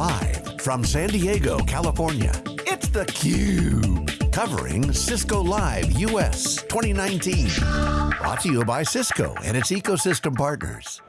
Live from San Diego, California, it's theCUBE. Covering Cisco Live US 2019. Brought to you by Cisco and its ecosystem partners.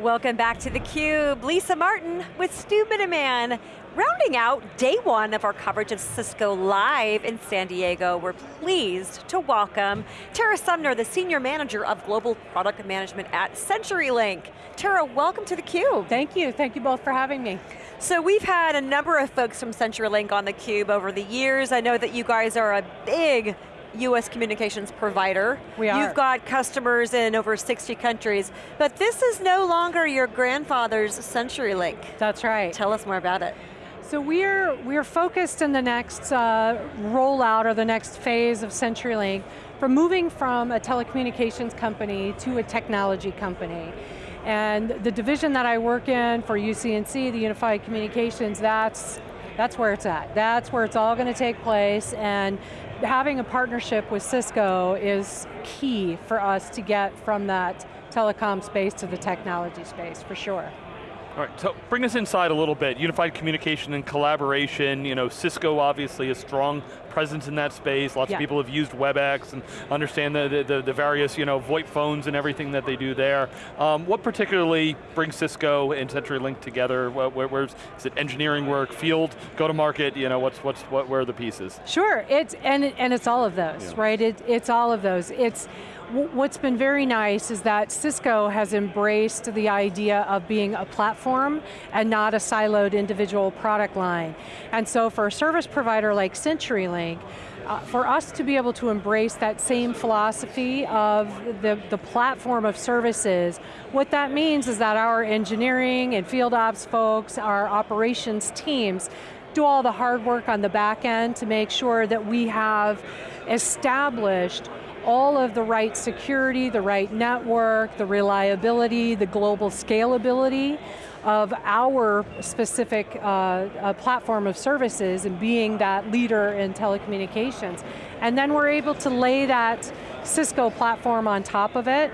Welcome back to theCUBE. Lisa Martin with Stu Miniman. Rounding out day one of our coverage of Cisco Live in San Diego, we're pleased to welcome Tara Sumner, the Senior Manager of Global Product Management at CenturyLink. Tara, welcome to theCUBE. Thank you, thank you both for having me. So we've had a number of folks from CenturyLink on theCUBE over the years. I know that you guys are a big US communications provider. We are. You've got customers in over 60 countries, but this is no longer your grandfather's CenturyLink. That's right. Tell us more about it. So we're, we're focused in the next uh, rollout or the next phase of CenturyLink for moving from a telecommunications company to a technology company. And the division that I work in for UC&C, the Unified Communications, that's, that's where it's at. That's where it's all going to take place and having a partnership with Cisco is key for us to get from that telecom space to the technology space, for sure. All right, so bring us inside a little bit. Unified communication and collaboration, you know, Cisco obviously a strong presence in that space. Lots yeah. of people have used WebEx and understand the, the, the, various, you know, VoIP phones and everything that they do there. Um, what particularly brings Cisco and CenturyLink together? Where, where's, is it engineering work, field, go to market, you know, what's, what's, what, where are the pieces? Sure, it's, and, and it's all of those, yeah. right? It, it's all of those. It's, What's been very nice is that Cisco has embraced the idea of being a platform and not a siloed individual product line. And so for a service provider like CenturyLink, uh, for us to be able to embrace that same philosophy of the, the platform of services, what that means is that our engineering and field ops folks, our operations teams, do all the hard work on the back end to make sure that we have established all of the right security, the right network, the reliability, the global scalability of our specific uh, uh, platform of services and being that leader in telecommunications. And then we're able to lay that Cisco platform on top of it.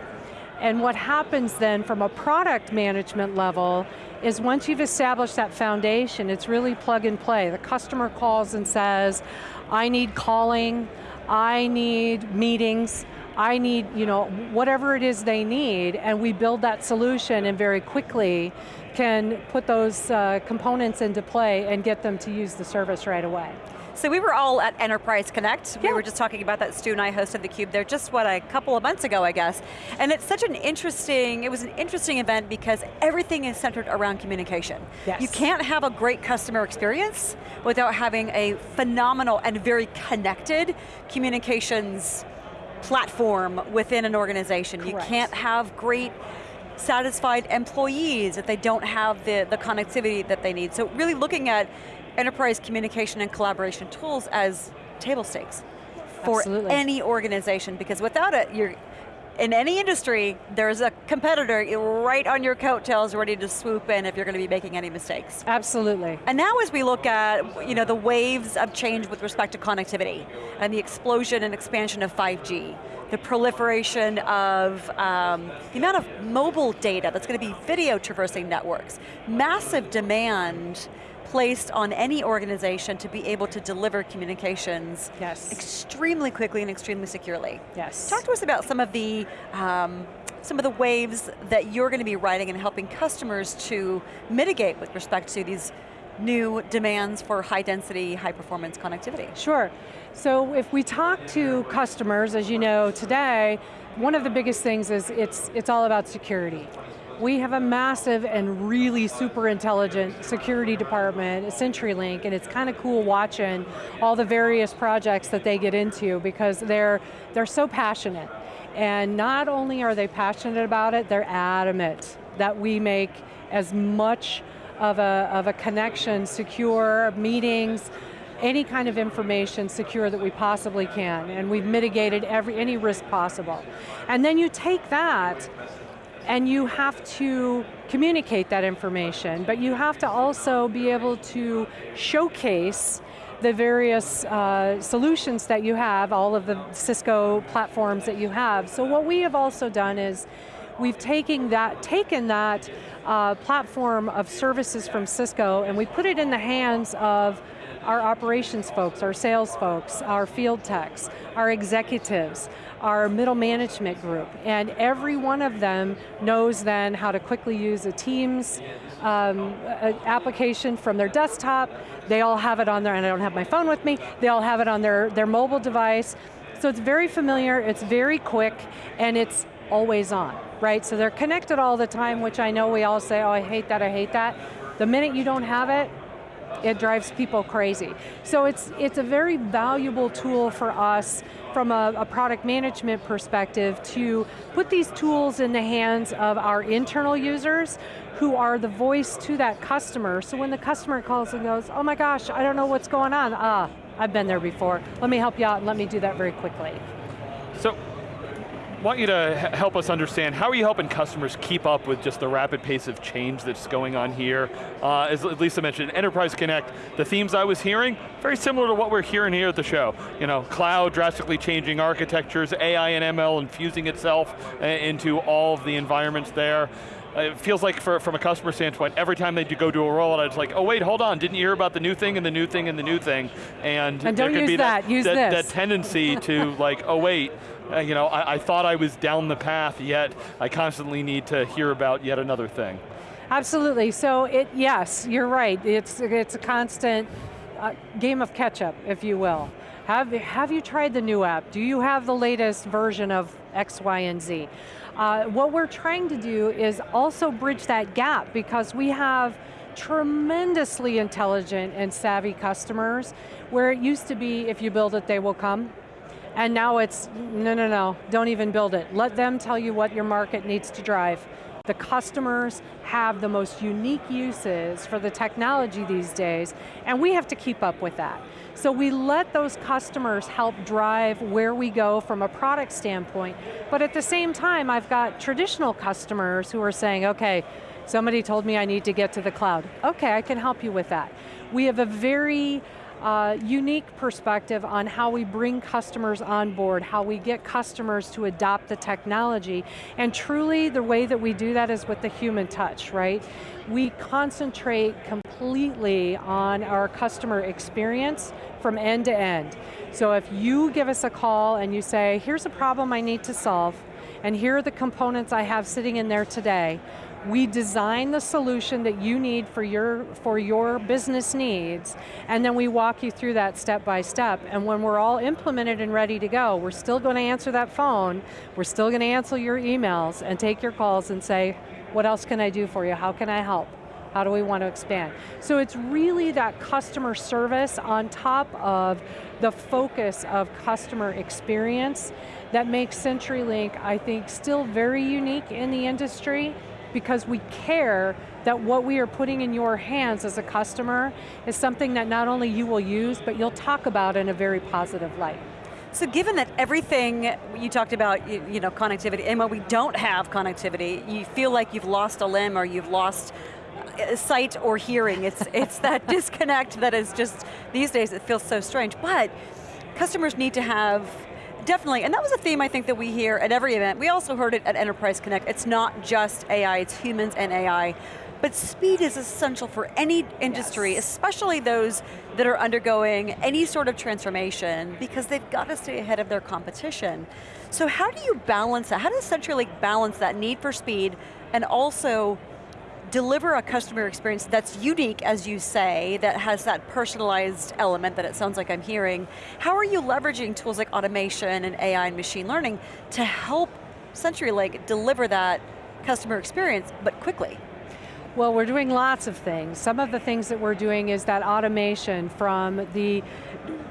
And what happens then from a product management level is once you've established that foundation, it's really plug and play. The customer calls and says, I need calling, I need meetings, I need, you know, whatever it is they need, and we build that solution and very quickly can put those uh, components into play and get them to use the service right away. So we were all at Enterprise Connect. Yeah. We were just talking about that. Stu and I hosted theCUBE there just, what, a couple of months ago, I guess. And it's such an interesting, it was an interesting event because everything is centered around communication. Yes. You can't have a great customer experience without having a phenomenal and very connected communications platform within an organization. Correct. You can't have great satisfied employees if they don't have the, the connectivity that they need. So really looking at enterprise communication and collaboration tools as table stakes for Absolutely. any organization, because without it, you're, in any industry, there's a competitor right on your coattails ready to swoop in if you're going to be making any mistakes. Absolutely. And now as we look at you know, the waves of change with respect to connectivity and the explosion and expansion of 5G, the proliferation of um, the amount of mobile data that's going to be video traversing networks, massive demand placed on any organization to be able to deliver communications yes. extremely quickly and extremely securely. Yes. Talk to us about some of the um, some of the waves that you're going to be writing and helping customers to mitigate with respect to these new demands for high density, high performance connectivity. Sure. So if we talk to customers, as you know today, one of the biggest things is it's, it's all about security. We have a massive and really super intelligent security department, CenturyLink, and it's kind of cool watching all the various projects that they get into because they're, they're so passionate. And not only are they passionate about it, they're adamant that we make as much of a, of a connection, secure meetings, any kind of information secure that we possibly can, and we've mitigated every, any risk possible. And then you take that and you have to communicate that information, but you have to also be able to showcase the various uh, solutions that you have, all of the Cisco platforms that you have. So what we have also done is, we've taken that, taken that uh, platform of services from Cisco and we put it in the hands of our operations folks, our sales folks, our field techs, our executives, our middle management group, and every one of them knows then how to quickly use a Teams um, application from their desktop, they all have it on their, and I don't have my phone with me, they all have it on their, their mobile device, so it's very familiar, it's very quick, and it's always on, right? So they're connected all the time, which I know we all say, oh, I hate that, I hate that. The minute you don't have it, it drives people crazy. So it's, it's a very valuable tool for us from a, a, product management perspective to put these tools in the hands of our internal users who are the voice to that customer. So when the customer calls and goes, oh my gosh, I don't know what's going on. Ah, I've been there before. Let me help you out and let me do that very quickly. So, want you to help us understand, how are you helping customers keep up with just the rapid pace of change that's going on here? Uh, as Lisa mentioned, Enterprise Connect, the themes I was hearing, very similar to what we're hearing here at the show. You know, cloud drastically changing architectures, AI and ML infusing itself uh, into all of the environments there it feels like for, from a customer standpoint, every time they go do a rollout, it's like, oh wait, hold on, didn't you hear about the new thing and the new thing and the new thing? And, and there can be that, that, that, that tendency to like, oh wait, uh, you know, I, I thought I was down the path, yet I constantly need to hear about yet another thing. Absolutely, so it, yes, you're right. It's, it's a constant uh, game of catch up, if you will. Have, have you tried the new app? Do you have the latest version of X, Y, and Z? Uh, what we're trying to do is also bridge that gap because we have tremendously intelligent and savvy customers where it used to be if you build it they will come and now it's no no no don't even build it let them tell you what your market needs to drive the customers have the most unique uses for the technology these days, and we have to keep up with that. So we let those customers help drive where we go from a product standpoint, but at the same time, I've got traditional customers who are saying, okay, somebody told me I need to get to the cloud. Okay, I can help you with that. We have a very uh, unique perspective on how we bring customers on board, how we get customers to adopt the technology, and truly the way that we do that is with the human touch, right? We concentrate completely on our customer experience from end to end. So if you give us a call and you say, here's a problem I need to solve, and here are the components I have sitting in there today, we design the solution that you need for your, for your business needs, and then we walk you through that step by step, and when we're all implemented and ready to go, we're still going to answer that phone, we're still going to answer your emails, and take your calls and say, what else can I do for you, how can I help? How do we want to expand? So it's really that customer service on top of the focus of customer experience that makes CenturyLink, I think, still very unique in the industry because we care that what we are putting in your hands as a customer is something that not only you will use, but you'll talk about in a very positive light. So given that everything you talked about, you, you, know, connectivity, and when we don't have connectivity, you feel like you've lost a limb or you've lost uh, sight or hearing. It's, it's that disconnect that is just, these days it feels so strange. But customers need to have Definitely, and that was a theme I think that we hear at every event. We also heard it at Enterprise Connect. It's not just AI, it's humans and AI. But speed is essential for any industry, yes. especially those that are undergoing any sort of transformation because they've got to stay ahead of their competition. So how do you balance that? How does CenturyLink balance that need for speed and also deliver a customer experience that's unique, as you say, that has that personalized element that it sounds like I'm hearing. How are you leveraging tools like automation and AI and machine learning to help CenturyLink deliver that customer experience, but quickly? Well, we're doing lots of things. Some of the things that we're doing is that automation from the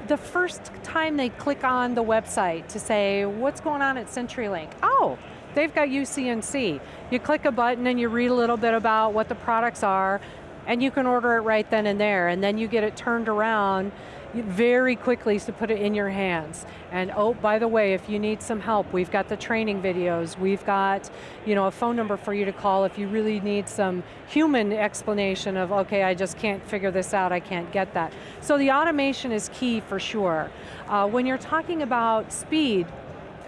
the first time they click on the website to say, what's going on at CenturyLink? Oh, They've got UC&C. You click a button and you read a little bit about what the products are, and you can order it right then and there, and then you get it turned around very quickly to put it in your hands. And oh, by the way, if you need some help, we've got the training videos, we've got you know, a phone number for you to call if you really need some human explanation of, okay, I just can't figure this out, I can't get that. So the automation is key for sure. Uh, when you're talking about speed,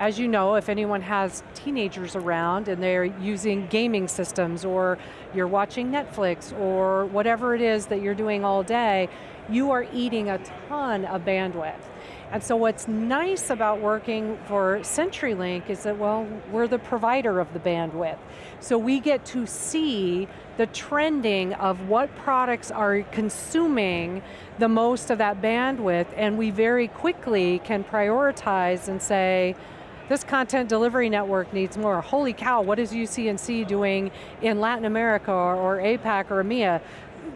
as you know, if anyone has teenagers around and they're using gaming systems or you're watching Netflix or whatever it is that you're doing all day, you are eating a ton of bandwidth. And so what's nice about working for CenturyLink is that, well, we're the provider of the bandwidth. So we get to see the trending of what products are consuming the most of that bandwidth, and we very quickly can prioritize and say, this content delivery network needs more. Holy cow, what is UC&C doing in Latin America or, or APAC or EMEA?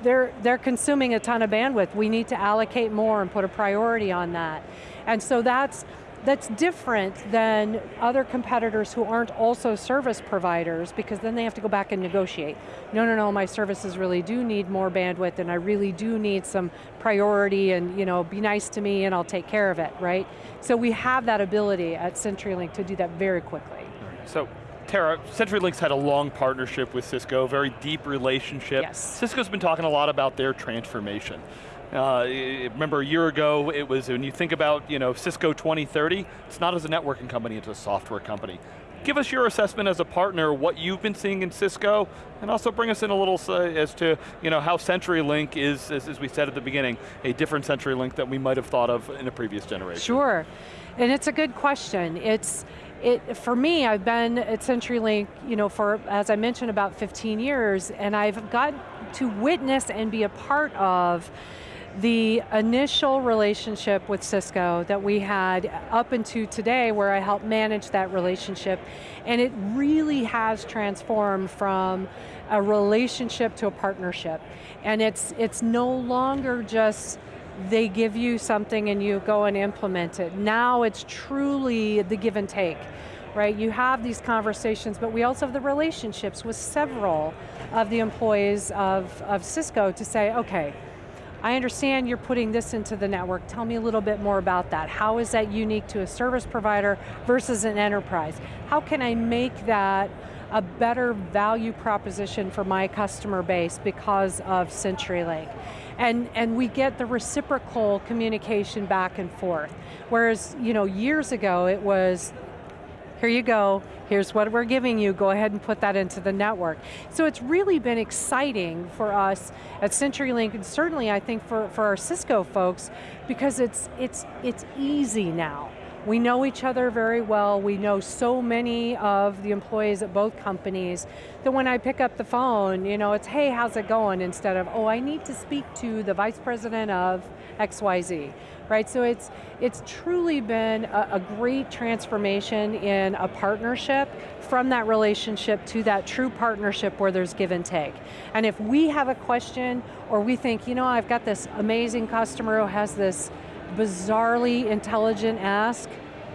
they're, they're consuming a ton of bandwidth. We need to allocate more and put a priority on that. And so that's, that's different than other competitors who aren't also service providers because then they have to go back and negotiate. No, no, no, my services really do need more bandwidth and I really do need some priority and you know, be nice to me and I'll take care of it, right? So we have that ability at CenturyLink to do that very quickly. So Tara, CenturyLink's had a long partnership with Cisco, very deep relationship. Yes. Cisco's been talking a lot about their transformation. Uh, remember a year ago, it was when you think about you know, Cisco 2030, it's not as a networking company, it's a software company. Give us your assessment as a partner, what you've been seeing in Cisco, and also bring us in a little uh, as to you know, how CenturyLink is, as, as we said at the beginning, a different CenturyLink that we might have thought of in a previous generation. Sure, and it's a good question. It's, it, for me, I've been at CenturyLink, you know, for, as I mentioned, about 15 years, and I've got to witness and be a part of the initial relationship with Cisco that we had up into today where I help manage that relationship and it really has transformed from a relationship to a partnership and it's, it's no longer just they give you something and you go and implement it. Now it's truly the give and take, right? You have these conversations, but we also have the relationships with several of the employees of, of Cisco to say, okay, I understand you're putting this into the network. Tell me a little bit more about that. How is that unique to a service provider versus an enterprise? How can I make that a better value proposition for my customer base because of CenturyLink? and, and we get the reciprocal communication back and forth. Whereas, you know, years ago it was, here you go, here's what we're giving you, go ahead and put that into the network. So it's really been exciting for us at CenturyLink, and certainly I think for, for our Cisco folks, because it's, it's, it's easy now. We know each other very well. We know so many of the employees at both companies that when I pick up the phone, you know, it's, hey, how's it going? Instead of, oh, I need to speak to the vice president of XYZ, right? So it's, it's truly been a, a great transformation in a partnership from that relationship to that true partnership where there's give and take. And if we have a question or we think, you know, I've got this amazing customer who has this bizarrely intelligent ask,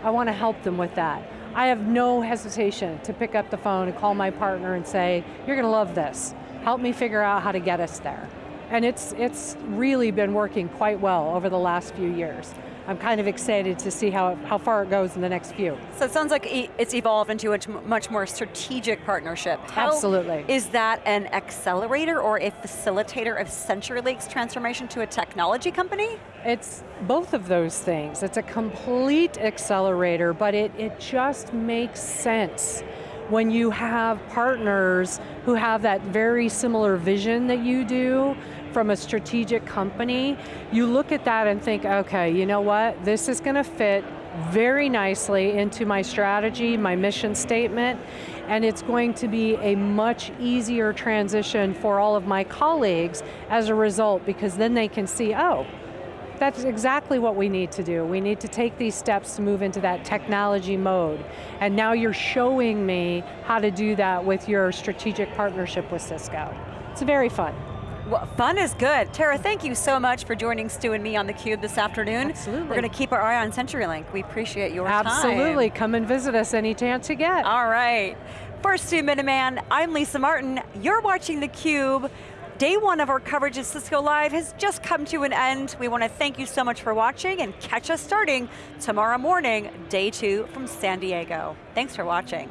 I want to help them with that. I have no hesitation to pick up the phone and call my partner and say, you're going to love this. Help me figure out how to get us there. And it's, it's really been working quite well over the last few years. I'm kind of excited to see how, how far it goes in the next few. So it sounds like it's evolved into a much more strategic partnership. How Absolutely. Is that an accelerator or a facilitator of CenturyLink's transformation to a technology company? It's both of those things. It's a complete accelerator, but it, it just makes sense when you have partners who have that very similar vision that you do, from a strategic company, you look at that and think, okay, you know what, this is going to fit very nicely into my strategy, my mission statement, and it's going to be a much easier transition for all of my colleagues as a result, because then they can see, oh, that's exactly what we need to do. We need to take these steps to move into that technology mode. And now you're showing me how to do that with your strategic partnership with Cisco. It's very fun. Well, fun is good. Tara, thank you so much for joining Stu and me on theCUBE this afternoon. Absolutely. We're going to keep our eye on CenturyLink. We appreciate your Absolutely. time. Absolutely, come and visit us any chance you get. All right. For Stu Miniman, I'm Lisa Martin. You're watching theCUBE. Day one of our coverage of Cisco Live has just come to an end. We want to thank you so much for watching and catch us starting tomorrow morning, day two from San Diego. Thanks for watching.